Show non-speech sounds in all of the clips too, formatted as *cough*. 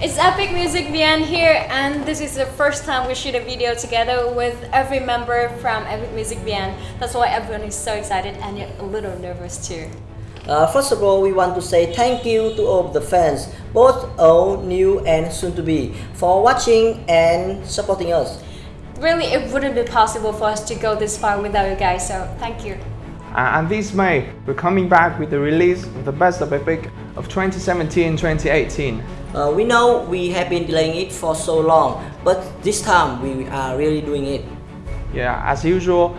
It's Epic Music VN here and this is the first time we shoot a video together with every member from Epic Music VN. That's why everyone is so excited and yet a little nervous too. Uh, first of all, we want to say thank you to all the fans, both old, new and soon to be, for watching and supporting us. Really, it wouldn't be possible for us to go this far without you guys, so thank you. Uh, and this May, we're coming back with the release of the Best of Epic of 2017-2018. Uh, we know we have been delaying it for so long, but this time we are really doing it. Yeah, as usual,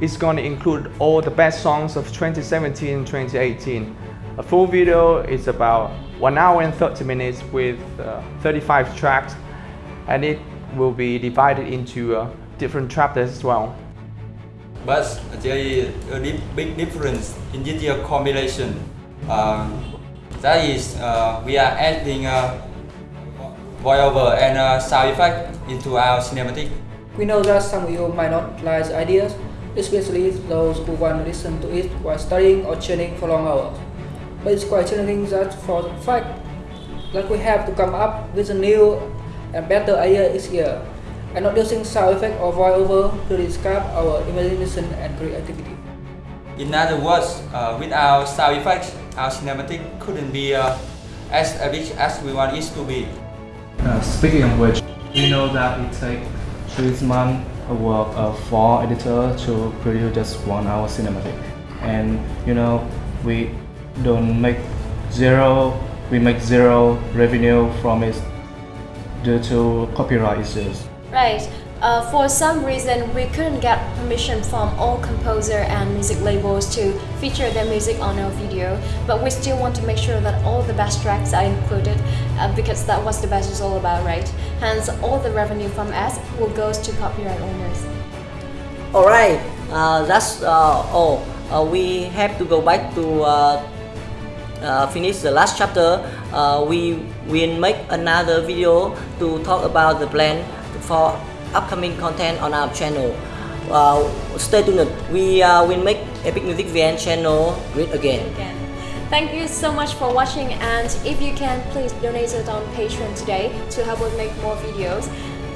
it's going to include all the best songs of 2017-2018. A full video is about 1 hour and 30 minutes with uh, 35 tracks and it will be divided into uh, different chapters as well. But there is a big difference in this year combination. Uh, that is, uh, we are adding a voiceover and a sound effect into our cinematic. We know that some of you might not like the ideas, especially those who want to listen to it while studying or training for long hours. But it's quite challenging that for the fact that we have to come up with a new and better idea each year, and not using sound effect or voiceover to describe our imagination and creativity. In other words, uh, without sound effects, our cinematic couldn't be uh, as epic as we want it to be. Uh, speaking of which, we know that it takes three months of work of four editors to produce just one hour cinematic. And you know, we don't make zero, we make zero revenue from it due to copyright issues. Right. Uh, for some reason, we couldn't get permission from all composer and music labels to feature their music on our video, but we still want to make sure that all the best tracks are included uh, because that was the best is all about, right? Hence, all the revenue from us will go to copyright owners. Alright, uh, that's uh, all. Uh, we have to go back to uh, finish the last chapter. we will make another video to talk about the plan for upcoming content on our channel. Uh, stay tuned. We uh, will make Epic Music VN channel great again. again. Thank you so much for watching and if you can please donate it on Patreon today to help us make more videos.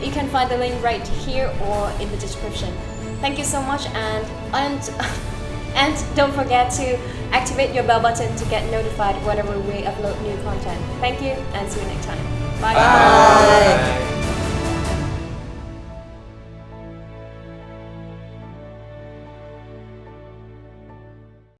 You can find the link right here or in the description. Thank you so much and and *laughs* and don't forget to activate your bell button to get notified whenever we upload new content. Thank you and see you next time. Bye. Bye. Bye.